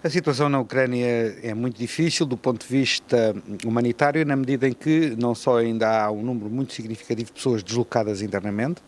A situação na Ucrânia é muito difícil do ponto de vista humanitário, na medida em que não só ainda há um número muito significativo de pessoas deslocadas internamente,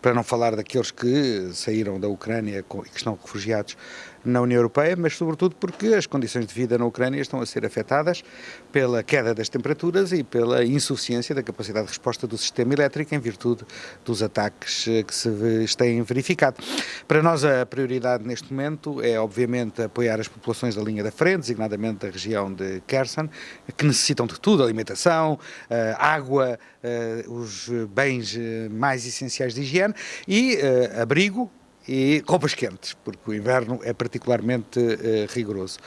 para não falar daqueles que saíram da Ucrânia e que estão refugiados na União Europeia, mas sobretudo porque as condições de vida na Ucrânia estão a ser afetadas pela queda das temperaturas e pela insuficiência da capacidade de resposta do sistema elétrico em virtude dos ataques eh, que se têm verificado. Para nós a prioridade neste momento é obviamente apoiar as populações populações da linha da frente, designadamente da região de Kherson, que necessitam de tudo, alimentação, eh, água, eh, os bens eh, mais essenciais de higiene e abrigo, e roupas quentes, porque o inverno é particularmente uh, rigoroso.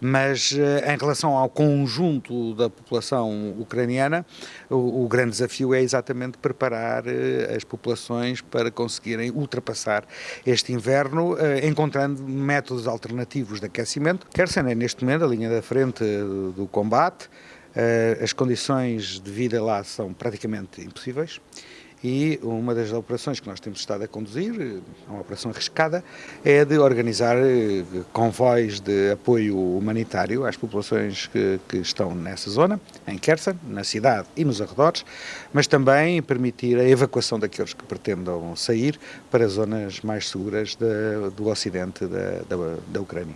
Mas uh, em relação ao conjunto da população ucraniana, o, o grande desafio é exatamente preparar uh, as populações para conseguirem ultrapassar este inverno, encontrando métodos alternativos de aquecimento. Kherson é neste momento a linha da frente do combate, as condições de vida lá são praticamente impossíveis e uma das operações que nós temos estado a conduzir, uma operação arriscada, é de organizar eh, convois de apoio humanitário às populações que, que estão nessa zona, em Kherson, na cidade e nos arredores, mas também permitir a evacuação daqueles que pretendam sair para zonas mais seguras do ocidente da, da, da Ucrânia.